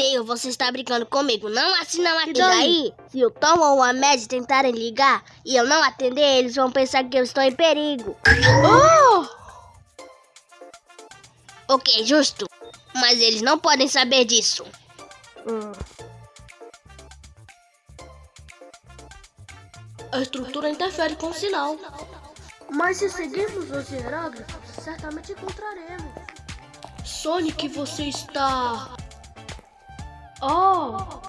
Tail, você está brincando comigo. Não assina uma E daí? Se o Tom ou a Mad tentarem ligar e eu não atender, eles vão pensar que eu estou em perigo. Oh! Ok, justo. Mas eles não podem saber disso. Hum. A estrutura interfere com o sinal. Mas se seguirmos os hieróglifos, certamente encontraremos. Sonic, você está. Oh!